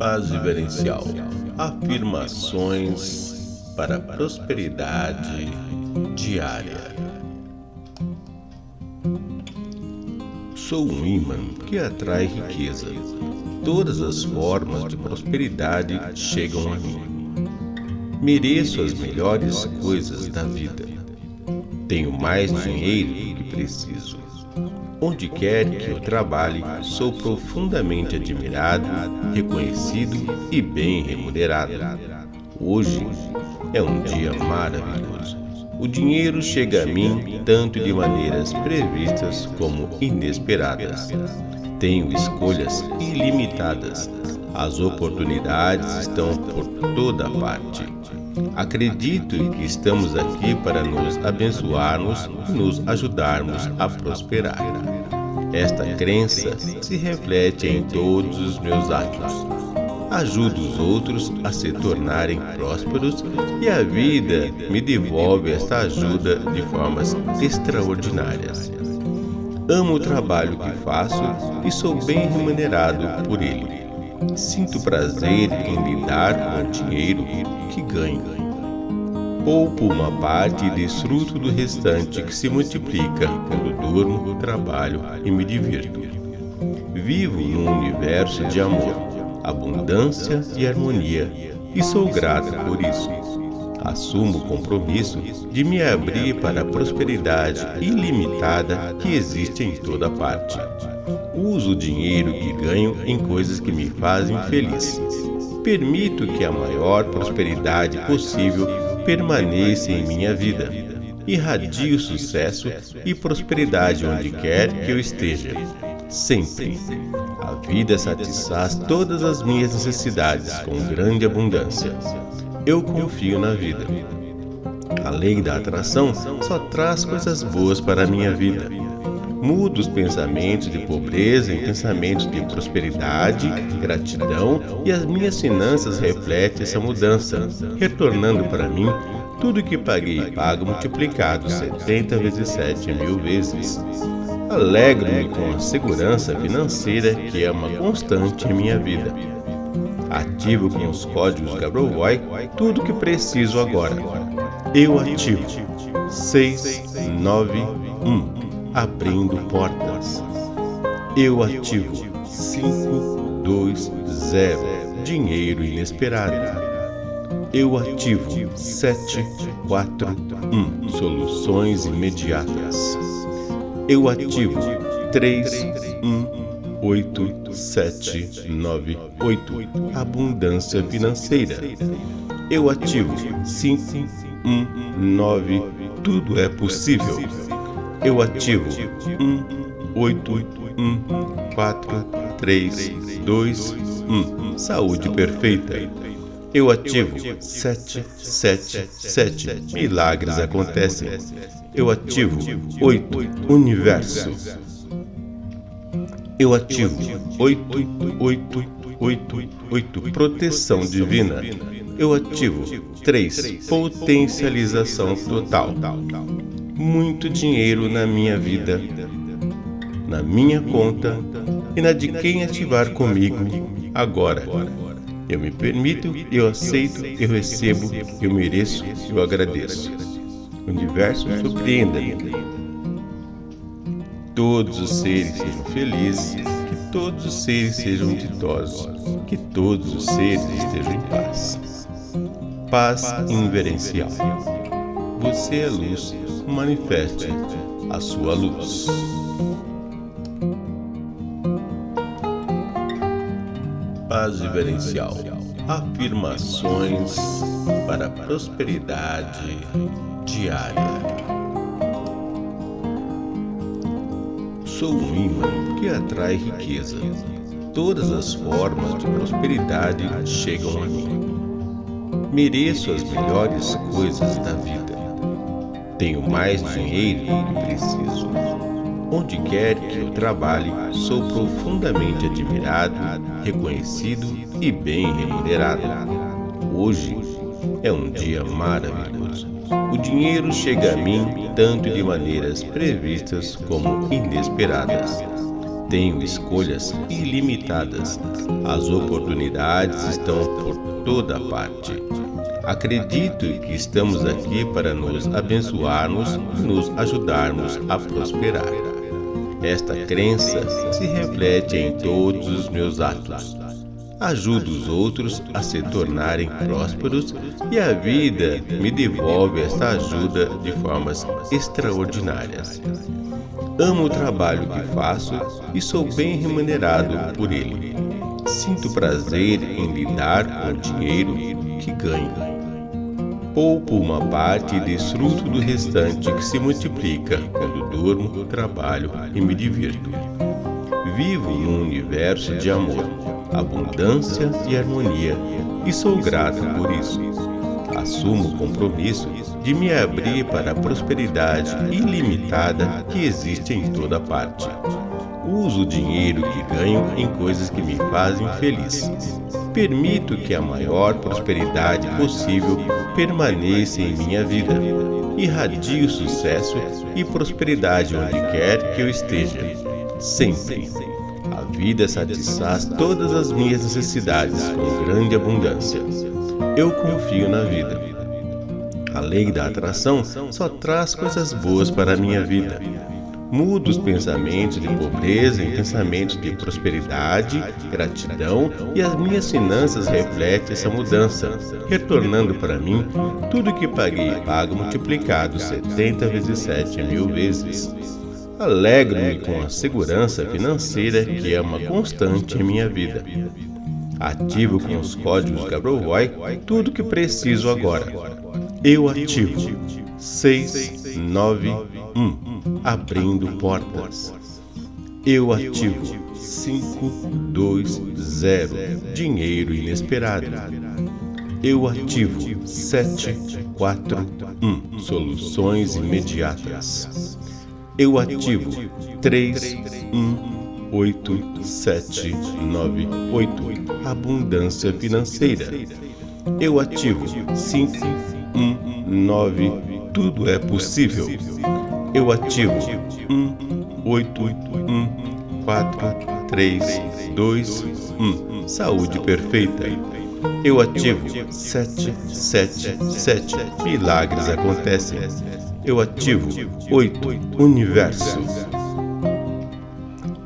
Paz vivencial. Afirmações para prosperidade diária. Sou um imã que atrai riqueza. Todas as formas de prosperidade chegam a mim. Mereço as melhores coisas da vida. Tenho mais dinheiro do que preciso. Onde quer que eu trabalhe, sou profundamente admirado, reconhecido e bem remunerado. Hoje é um dia maravilhoso. O dinheiro chega a mim tanto de maneiras previstas como inesperadas. Tenho escolhas ilimitadas. As oportunidades estão por toda parte. Acredito que estamos aqui para nos abençoarmos e nos ajudarmos a prosperar. Esta crença se reflete em todos os meus atos. Ajudo os outros a se tornarem prósperos e a vida me devolve esta ajuda de formas extraordinárias. Amo o trabalho que faço e sou bem remunerado por ele. Sinto prazer em lidar com o dinheiro que ganho. Poupo uma parte e desfruto do restante que se multiplica quando durmo, trabalho e me divirto. Vivo num universo de amor, abundância e harmonia e sou grato por isso. Assumo o compromisso de me abrir para a prosperidade ilimitada que existe em toda parte. Uso o dinheiro que ganho em coisas que me fazem feliz. Permito que a maior prosperidade possível permaneça em minha vida. Irradio sucesso e prosperidade onde quer que eu esteja. Sempre. A vida satisfaz todas as minhas necessidades com grande abundância. Eu confio na vida. A lei da atração só traz coisas boas para a minha vida. Mudo os pensamentos de pobreza em pensamentos de prosperidade, gratidão e as minhas finanças refletem essa mudança, retornando para mim tudo que paguei pago multiplicado 70 vezes 7 mil vezes. Alegro-me com a segurança financeira que é uma constante em minha vida. Ativo com os códigos Gabrovoy tudo que preciso agora. Eu ativo 691 abrindo portas. Eu ativo 520 dinheiro inesperado. Eu ativo 741 soluções imediatas. Eu ativo 318798 abundância financeira. Eu ativo 519 tudo é possível eu ativo 1, 8, 1, 4, 3, 2, 1. Saúde perfeita. Eu ativo 7, 7, 7. Milagres acontecem. Eu ativo 8. Universo. Eu ativo 8, 8, 8, 8. Proteção divina. Eu ativo 3. Potencialização total muito dinheiro na minha vida, na minha conta e na de quem ativar comigo agora. Eu me permito, eu aceito, eu recebo, eu mereço, eu agradeço. O universo surpreenda-me. Todos os seres sejam felizes, que todos os seres sejam ditosos, que todos os seres estejam em paz. Paz inverencial. Você é luz manifeste a sua luz. Paz vivencial. Afirmações para a prosperidade diária. Sou um imã que atrai riqueza. Todas as formas de prosperidade chegam a mim. Mereço as melhores coisas da vida tenho mais dinheiro do que preciso. Onde quer que eu trabalhe, sou profundamente admirado, reconhecido e bem remunerado. Hoje é um dia maravilhoso. O dinheiro chega a mim tanto de maneiras previstas como inesperadas. Tenho escolhas ilimitadas. As oportunidades estão por toda parte. Acredito que estamos aqui para nos abençoarmos e nos ajudarmos a prosperar. Esta crença se reflete em todos os meus atos. Ajudo os outros a se tornarem prósperos e a vida me devolve esta ajuda de formas extraordinárias. Amo o trabalho que faço e sou bem remunerado por ele. Sinto prazer em lidar com o dinheiro que ganho. Poupo uma parte e desfruto do restante que se multiplica quando durmo, trabalho e me divirto. Vivo num universo de amor, abundância e harmonia e sou grato por isso. Assumo o compromisso de me abrir para a prosperidade ilimitada que existe em toda parte. Uso o dinheiro que ganho em coisas que me fazem feliz. Permito que a maior prosperidade possível permaneça em minha vida. Irradio sucesso e prosperidade onde quer que eu esteja. Sempre. A vida satisfaz todas as minhas necessidades com grande abundância. Eu confio na vida. A lei da atração só traz coisas boas para a minha vida. Mudo os pensamentos de pobreza em pensamentos de prosperidade, gratidão e as minhas finanças refletem essa mudança, retornando para mim tudo que paguei pago multiplicado 70 vezes 7 mil vezes. Alegro-me com a segurança financeira que é uma constante em minha vida. Ativo com os códigos Gabrovoy tudo que preciso agora. Eu ativo. 691 abrindo portas. Eu ativo. 520 dinheiro inesperado. Eu ativo. 741 soluções imediatas. Eu ativo. 318798 abundância financeira. Eu ativo. 5 um, nove, tudo é possível. Eu ativo um, oito, um, quatro, três, dois, um. Saúde perfeita. Eu ativo sete, sete, sete. Milagres acontecem. Eu ativo oito. Universo.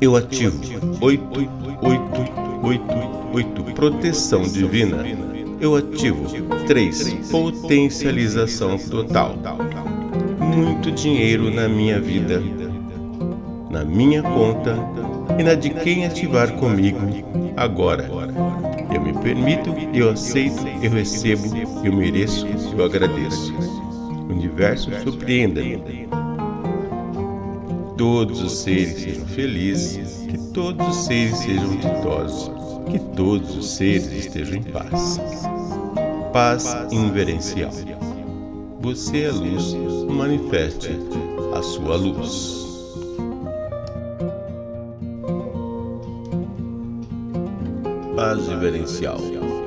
Eu ativo oito, oito, oito, oito. Proteção divina eu ativo 3. Potencialização total. Muito dinheiro na minha vida, na minha conta e na de quem ativar comigo agora. Eu me permito, eu aceito, eu recebo, eu mereço, eu agradeço. O universo surpreenda-me. Todos os seres sejam felizes, que todos os seres sejam ditosos que todos os seres estejam em paz. Paz inverencial. Você é luz, manifeste a sua luz. Paz inverencial.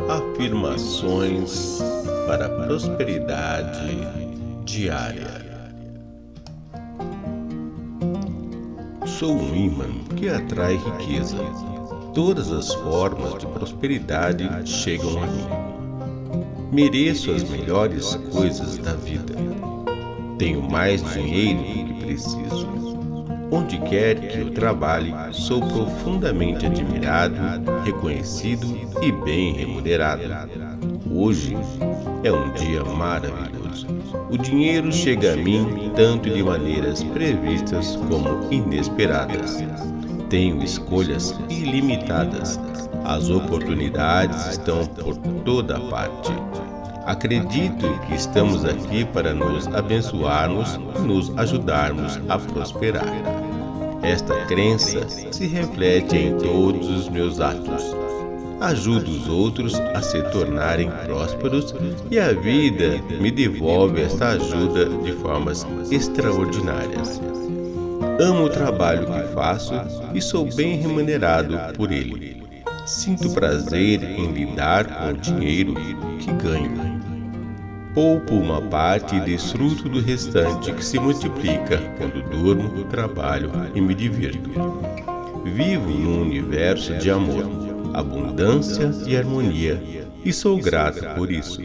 Afirmações para prosperidade diária. Sou um imã que atrai riqueza Todas as formas de prosperidade chegam a mim. Mereço as melhores coisas da vida. Tenho mais dinheiro do que preciso. Onde quer que eu trabalhe, sou profundamente admirado, reconhecido e bem remunerado. Hoje é um dia maravilhoso. O dinheiro chega a mim tanto de maneiras previstas como inesperadas. Tenho escolhas ilimitadas. As oportunidades estão por toda parte. Acredito que estamos aqui para nos abençoarmos e nos ajudarmos a prosperar. Esta crença se reflete em todos os meus atos. Ajudo os outros a se tornarem prósperos e a vida me devolve esta ajuda de formas extraordinárias. Amo o trabalho que faço e sou bem remunerado por ele. Sinto prazer em lidar com o dinheiro que ganho. Poupo uma parte e desfruto do restante que se multiplica quando durmo, trabalho e me divirto. Vivo num universo de amor, abundância e harmonia e sou grato por isso.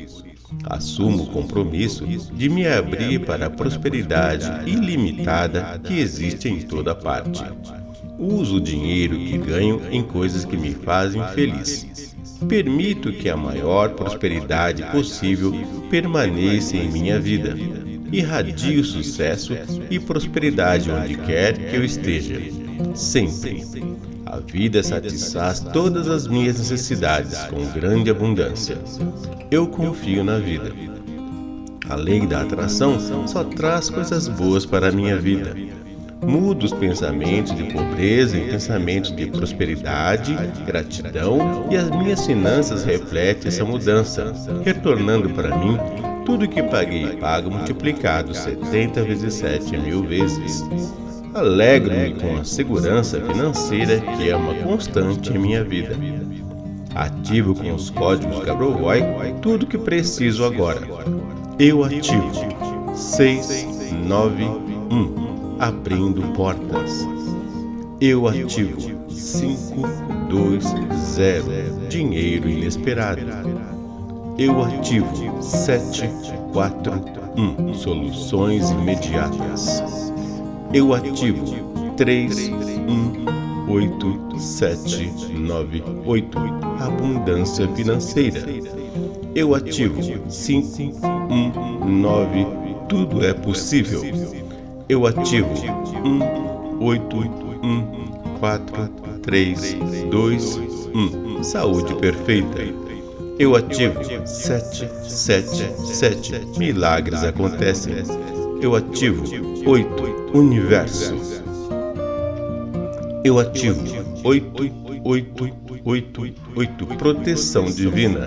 Assumo o compromisso de me abrir para a prosperidade ilimitada que existe em toda parte. Uso o dinheiro que ganho em coisas que me fazem feliz. Permito que a maior prosperidade possível permaneça em minha vida. Irradio sucesso e prosperidade onde quer que eu esteja. Sempre. A vida satisfaz todas as minhas necessidades com grande abundância. Eu confio na vida. A lei da atração só traz coisas boas para a minha vida. Mudo os pensamentos de pobreza em pensamentos de prosperidade, gratidão e as minhas finanças refletem essa mudança, retornando para mim tudo que paguei e pago multiplicado 70 vezes 7 mil vezes. Alegro-me com a segurança financeira que é uma constante em minha vida. Ativo com os códigos Gabrovoy tudo que preciso agora. Eu ativo 691 abrindo portas. Eu ativo 520 dinheiro inesperado. Eu ativo 741 soluções imediatas eu ativo 3189798 Abundância financeira. Eu ativo 519 Tudo é possível. Eu ativo 181432 Saúde perfeita. Eu ativo 777 Milagres acontecem. Eu ativo 8 Universo. Eu ativo 8888 Proteção Divina.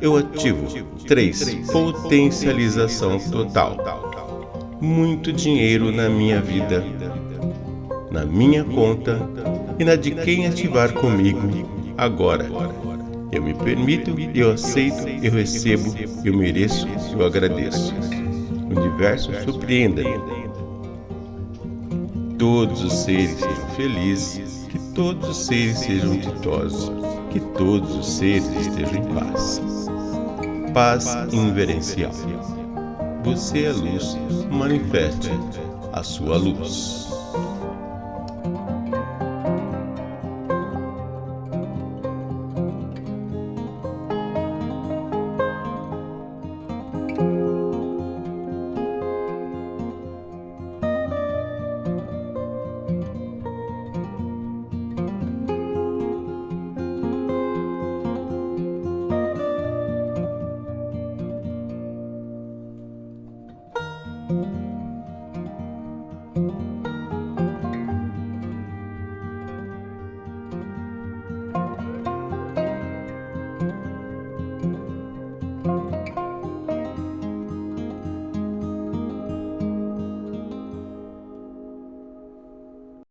Eu ativo 3 Potencialização Total. Muito dinheiro na minha vida, na minha conta e na de quem ativar comigo agora. Eu me permito, eu aceito, eu recebo, eu mereço, eu agradeço. O universo surpreenda-me todos os seres sejam felizes, que todos os seres sejam ditosos, que todos os seres estejam em paz. Paz inverencial. Você é luz, manifeste a sua luz.